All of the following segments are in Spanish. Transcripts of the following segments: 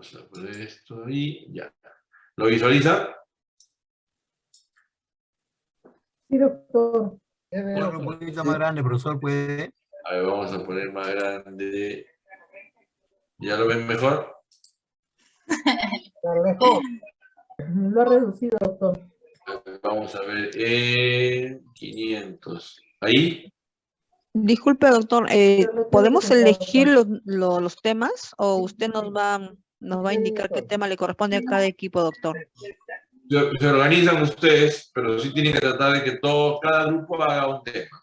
Vamos a poner esto ahí, ya. ¿Lo visualiza? Sí, doctor. Ponlo un poquito más grande, profesor, puede. A ver, vamos a poner más grande. ¿Ya lo ven mejor? Lo mejor. Lo ha reducido, doctor. Vamos a ver, eh, 500. ¿Ahí? Disculpe, doctor, eh, ¿podemos elegir los, lo- los temas o usted nos va, nos va a indicar qué tema le corresponde a cada equipo, doctor? Se, se organizan ustedes, pero sí tienen que tratar de que todo, cada grupo haga un tema.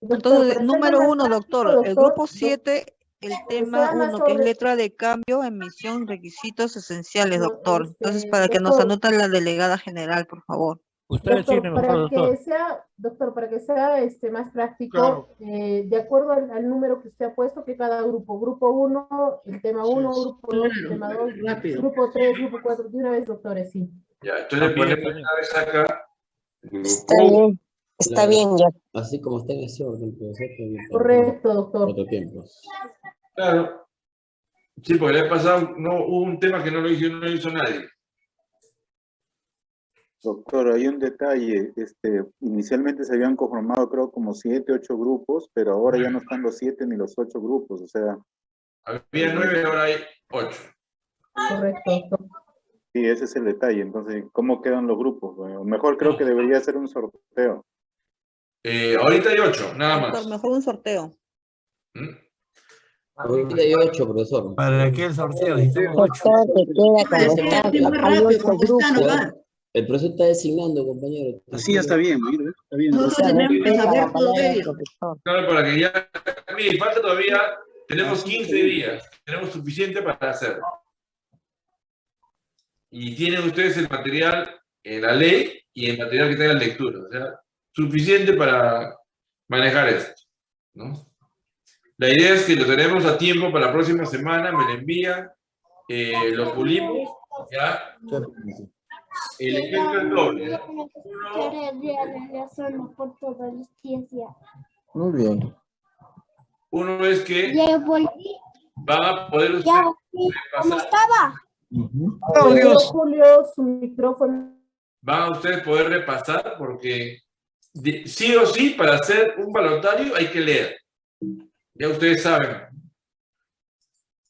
Entonces, número uno, doctor, el grupo 7, el tema 1, que es letra de cambio, emisión, requisitos esenciales, doctor. Entonces, para que nos anota la delegada general, por favor. Usted Doctor, mejor, para doctor. que sea, doctor, para que sea este, más práctico, Claro. eh, de acuerdo al, al número que usted ha puesto, que cada grupo, grupo 1, el tema 1, Sí. grupo 2, el tema 2, grupo 3, grupo 4, de una vez, doctores, sí. Ya, entonces bien. una vez acá. Está bien, está Claro. bien ya. Así como está en ese orden, Correcto, doctor. Otro tiempo. claro. Sí, porque le ha pasado, no, hubo un tema que no lo hizo, no lo hizo nadie. Doctor, hay un detalle. Este, inicialmente se habían conformado, creo, como siete, ocho grupos, pero ahora ya no están los siete ni los ocho grupos. O sea, Había nueve, ahora hay ocho. Correcto, doctor. sí, ese es el detalle. Entonces, ¿cómo quedan los grupos? Bueno, mejor creo que debería ser un sorteo. Eh, ahorita hay ocho, nada Doctor, más. mejor un sorteo. ¿Mm? Ahorita hay ocho, profesor. ¿Para qué el sorteo? Doctor, te queda como Parece no. El profesor está designando, compañero. Así ya está bien, mira, está bien. Nosotros O sea, tenemos que saber todo ello. Claro, para que ya. Mire, falta todavía. Tenemos 15 días. Tenemos suficiente para hacerlo. Y tienen ustedes el material en la ley y el material que tenga lectura. O sea, suficiente para manejar esto. ¿no? La idea es que lo tenemos a tiempo para la próxima semana. Me lo envían. eh, lo pulimos. Ya. El ejemplo es doble. ¿no? Uno, Muy bien. uno es que van a poder ustedes repasar. Julio, Julio, su micrófono. van a ustedes poder repasar porque sí o sí para hacer un balotario hay que leer. Ya ustedes saben.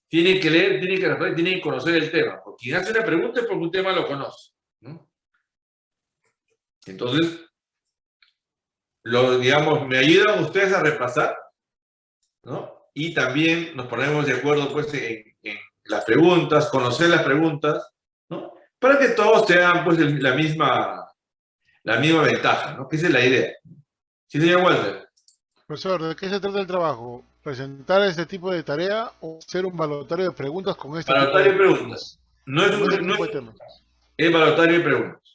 Tienen que leer, tienen que tienen que conocer el tema. Porque quien hace una pregunta es porque un tema lo conoce. Entonces, lo, digamos, me ayudan ustedes a repasar, ¿no? Y también nos ponemos de acuerdo pues en, en las preguntas, conocer las preguntas, ¿no? Para que todos tengan pues el- la misma, la misma ventaja, ¿no? Que esa es la idea. Sí, señor Walter. Profesor, ¿de qué se trata el trabajo? ¿Presentar este tipo de tarea o hacer un balotario de preguntas con este tipo Balotario de preguntas. No es, un, este no tipo es, es balotario de preguntas.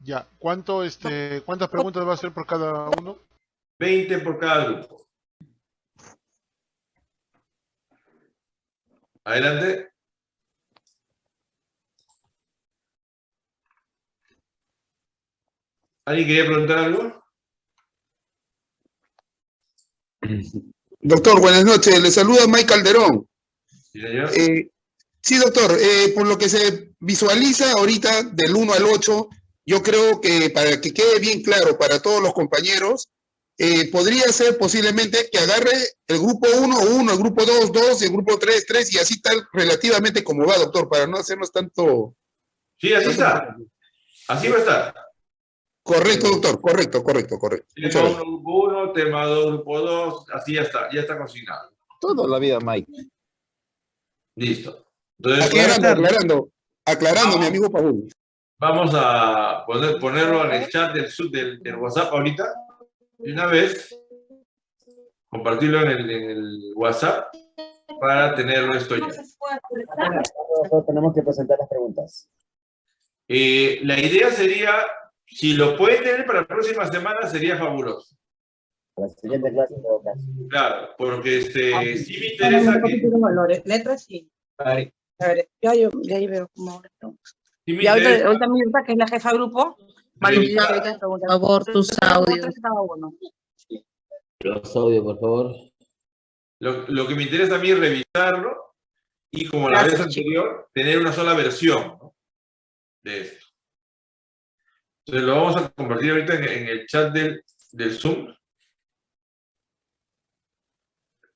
Ya, ¿cuánto, este, ¿cuántas preguntas va a hacer por cada uno? 20 por cada grupo. Adelante. ¿Alguien quería preguntar algo? Doctor, buenas noches. Le saluda Mike Calderón. Sí, señor. Eh, sí, doctor, eh, por lo que se visualiza ahorita del 1 al 8, yo creo que para que quede bien claro para todos los compañeros, eh, podría ser posiblemente que agarre el grupo 1, 1, el grupo 2, 2, el grupo 3, 3 y así tal relativamente como va, doctor, para no hacernos tanto... Sí, así está. Así va a estar. Correcto, doctor, correcto, correcto, correcto. Tema gracias. 1, grupo 1, tema 2, grupo 2, así ya está, ya está consignado. Toda la vida, Mike. Listo. Entonces, Aclarando, aclarando, aclarando, mi amigo Paul. Vamos a poner, ponerlo en el chat del, sub- del, del WhatsApp ahorita. Y una vez, compartirlo en el, en el WhatsApp para tenerlo esto ya. Tenemos que presentar las preguntas. Eh, la idea sería, si lo pueden tener para la próxima semana, sería fabuloso. La siguiente clase, en todo caso. Claro, porque este, sí me interesa que... letras sí. A ver, ya yo, ya ahí veo cómo. Sí Y ahorita, ahorita Mirta, que es la jefa de grupo, va a ahorita. Por favor, tus audios. Los audios, por favor. Lo, lo que me interesa a mí es revisarlo y como la vez anterior, tener una sola versión ¿no? de esto. Entonces lo vamos a compartir ahorita en, en el chat del, del Zoom.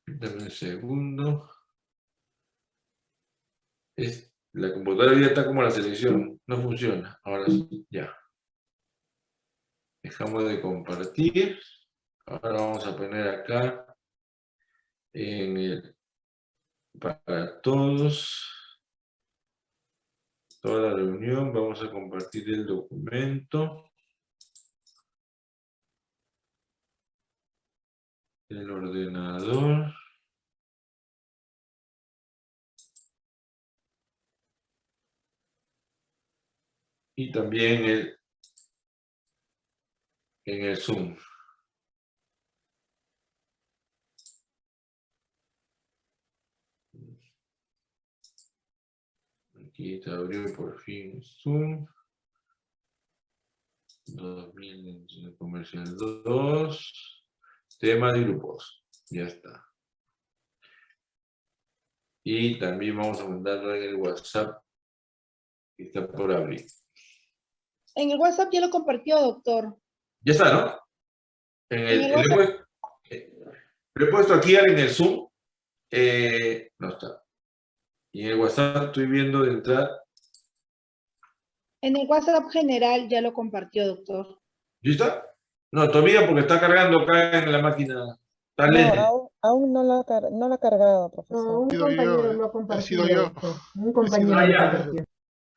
Dame un segundo. Es, la computadora ya está como la selección, no funciona. Ahora sí, ya. Dejamos de compartir. Ahora vamos a poner acá en el para todos. Toda la reunión, vamos a compartir el documento. El ordenador. Y también el, en el Zoom. Aquí te abrió por fin Zoom. 2000 comercial 2. Tema de grupos. Ya está. Y también vamos a mandarlo en el WhatsApp. Que está por abrir. En el WhatsApp ya lo compartió, doctor. Ya está, ¿no? En el, En el le, he puesto, le he puesto aquí en el Zoom. eh, no está. Y en el WhatsApp estoy viendo de entrar. En el WhatsApp general ya lo compartió, doctor. ¿Listo? No, todavía porque está cargando acá en la máquina. Está No, lento. aún, aún no, lo ha, car- no lo ha cargado, No, profesor. un He sido yo, compañero eh. lo ha He compartido. sido yo. doctor. Un compañero Ah, ya.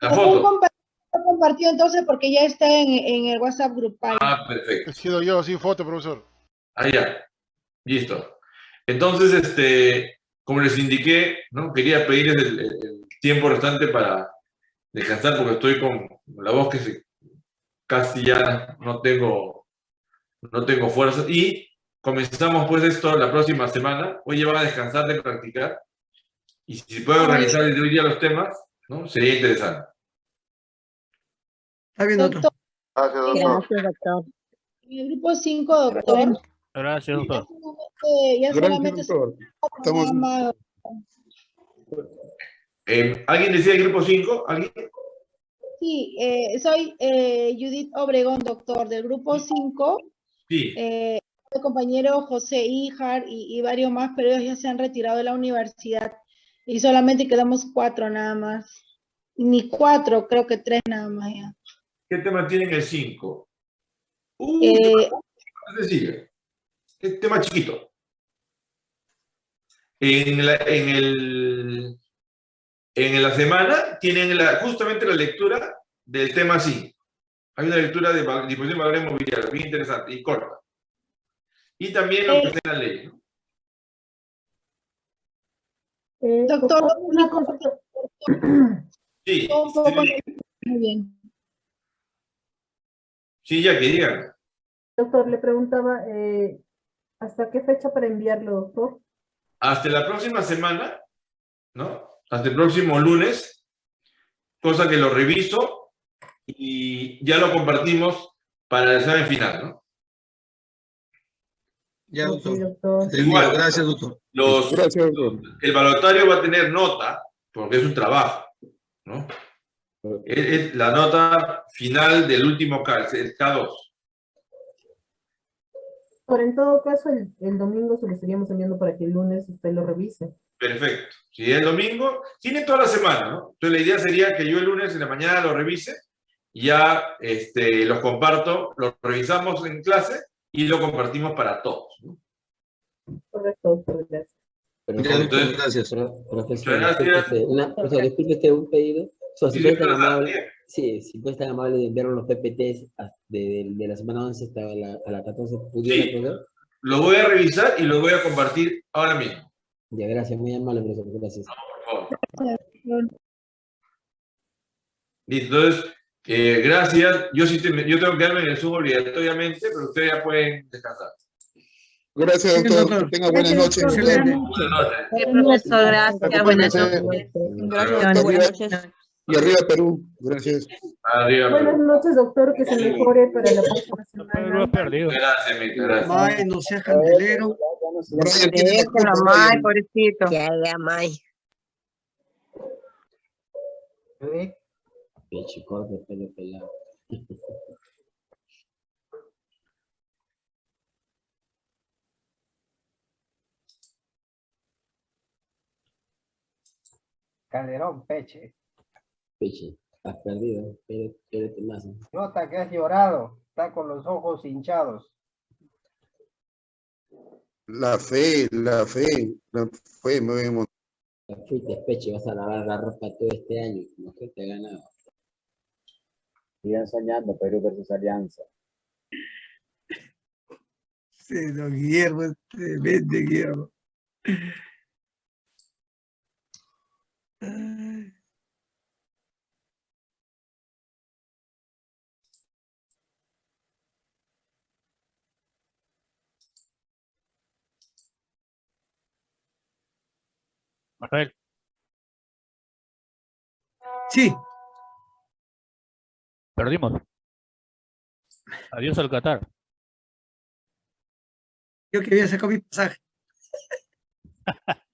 La Un foto. compañero lo compartió entonces porque ya está en, en el WhatsApp grupal. Ah, perfecto. He sido yo, sin foto, profesor. Ah, ya. Listo. Entonces, este, como les indiqué, ¿no? Quería pedirles el, el- tiempo restante para descansar porque estoy con la voz que se, casi ya no tengo, no tengo fuerza. Y comenzamos pues esto la próxima semana. Hoy ya van a descansar de practicar. Y si puedo organizar desde hoy día los temas, ¿no? Sería interesante. Está bien, doctor. Doctor, Gracias, doctor. Gracias, doctor. en el grupo 5, doctor. Gracias, Ya doctor. solamente, ya solamente Gracias, doctor. son Estamos-. Eh, ¿Alguien decía el grupo 5? ¿Alguien? Sí, eh, soy eh, Judith Obregón, doctor, del grupo 5. Sí. Eh, el compañero José Ijar y, y varios más, pero ellos ya se han retirado de la universidad y solamente quedamos cuatro nada más. Ni cuatro, creo que tres nada más ya. ¿Qué tema tienen el 5? Uh, Eh, más sencillo. Tema chiquito. En la, en el, en la semana tienen la, justamente la lectura del tema 5. Hay una lectura de disposición de valores mobiliarios, bien interesante y corta. Y también lo que Eh. está en la ley. ¿no? Eh, Doctor, una consulta. Sí, muy bien. Sí, ya que digan. Doctor, le preguntaba, eh, ¿hasta qué fecha para enviarlo, doctor? Hasta la próxima semana, ¿no? Hasta el próximo lunes, cosa que lo reviso y ya lo compartimos para el examen final, ¿no? Ya, doctor. doctor. Entendido. Igual. Gracias, doctor. Los, Gracias, doctor. el balotario va a tener nota, porque es un trabajo, ¿no? Es, es la nota final del último K, el K2. Pero en todo caso, el, el domingo se lo estaríamos enviando para que el lunes usted lo revise. Perfecto. Si es domingo, tiene toda la semana, ¿no? Entonces la idea sería que yo el lunes en la mañana lo revise, y ya este, los comparto, los revisamos en clase y lo compartimos para todos. ¿no? Correcto, gracias. Pero, Entonces- gracias. pro- profesor, Muchas disculpe gracias. una, profesor, disculpe usted un pedido. Si estar pero amable, sí, si puede estar amable de enviar los PPTs de, de- de la semana 11 hasta la, a la 14, ¿pudiera, Sí. profesor? Lo voy a revisar y lo voy a compartir ahora mismo, Ya, gracias, muy amable, profesor, gracias. por favor. Listo, entonces, eh, gracias. Yo, sí te- yo tengo que quedarme en el Zoom obligatoriamente, pero ustedes ya pueden descansar. Gracias, Sí, doctor. Que tenga buenas noches. Excelente. Buenas noches. Sí, profesor, gracias. Buenas noches. Gracias, buenas noches. Y arriba Perú. Gracias. Arriba. Buenas noches, doctor, que se mejore para la próxima semana. Gracias, Mita, gracias. May, no seas candelero. Déjalo, May, pobrecito. Ya, ya, May. Peche corto, pelo pelado. Calderón, Peche. Peche, has perdido. Espérate más. Nota que has llorado. Está con los ojos hinchados. La fe, la fe, la fe, me voy a montar. Ya fuiste, Peche, vas a lavar la ropa todo este año. No que te ha ganado. Sigan soñando, Perú versus Alianza. Sí, don Guillermo, tremendo, Guillermo. Manuel, Sí, perdimos. Adiós al Qatar. yo que había sacado mi pasaje.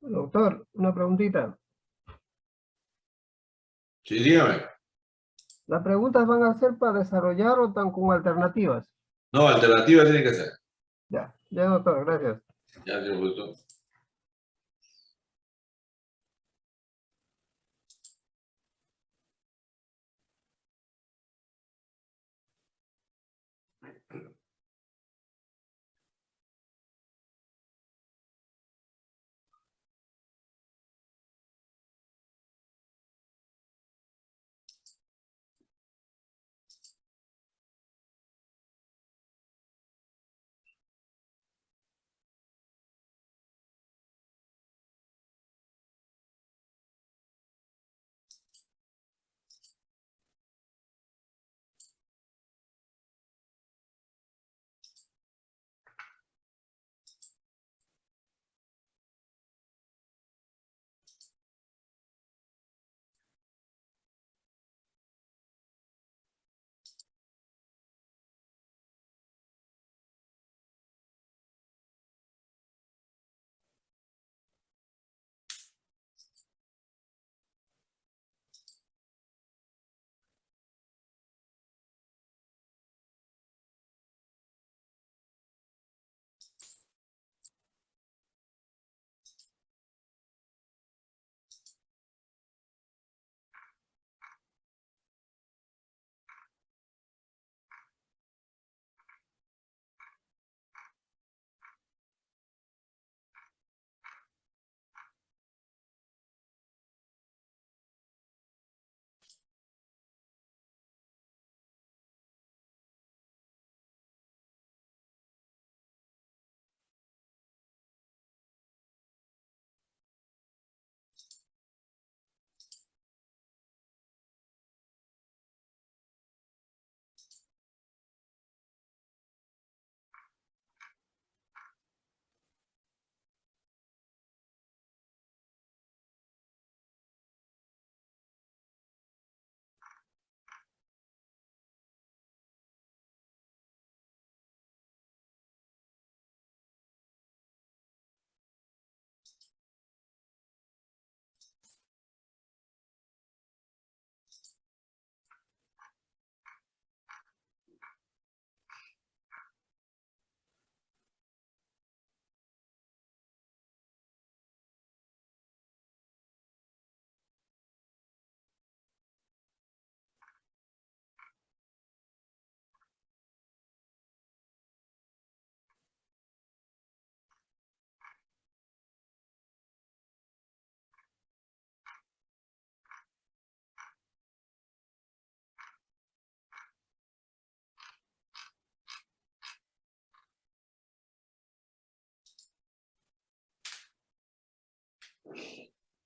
Doctor, una preguntita. Sí, dígame. ¿Las preguntas van a ser para desarrollar o están con alternativas? No, alternativa tiene que ser. Ya, ya doctor, gracias. Ya, señor productor.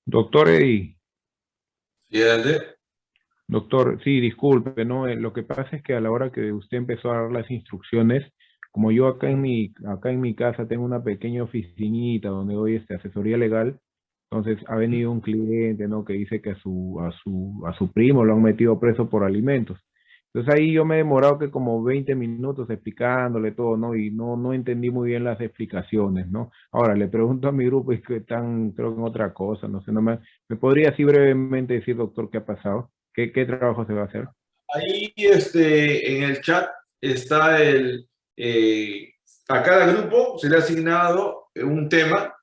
Doctor adelante. doctor, sí, disculpe, ¿no? Eh, Lo que pasa es que a la hora que usted empezó a dar las instrucciones, como yo acá en mi, acá en mi casa tengo una pequeña oficinita donde doy este, asesoría legal, entonces ha venido un cliente, ¿no? Que dice que a su, a su, a su primo lo han metido preso por alimentos. Entonces ahí yo me he demorado que como 20 minutos explicándole todo, ¿no? Y no, no entendí muy bien las explicaciones, ¿no? Ahora le pregunto a mi grupo, es que están, creo que en otra cosa, no sé, no me, ¿me podría así brevemente decir, doctor, qué ha pasado? ¿Qué, qué trabajo se va a hacer? Ahí este, en el chat está el... eh, a cada grupo se le ha asignado un tema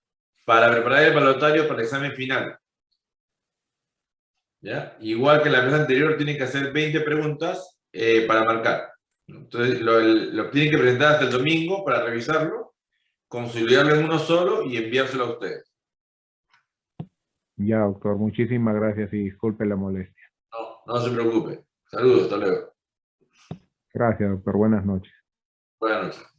para preparar el balotario para el examen final. ¿Ya? Igual que la vez anterior, tienen que hacer 20 preguntas eh, para marcar. Entonces, lo, lo tienen que presentar hasta el domingo para revisarlo, consolidarlo en uno solo y enviárselo a ustedes. Ya, doctor, muchísimas gracias y disculpe la molestia. No, no se preocupe. Saludos, hasta luego. Gracias, doctor. Buenas noches. Buenas noches.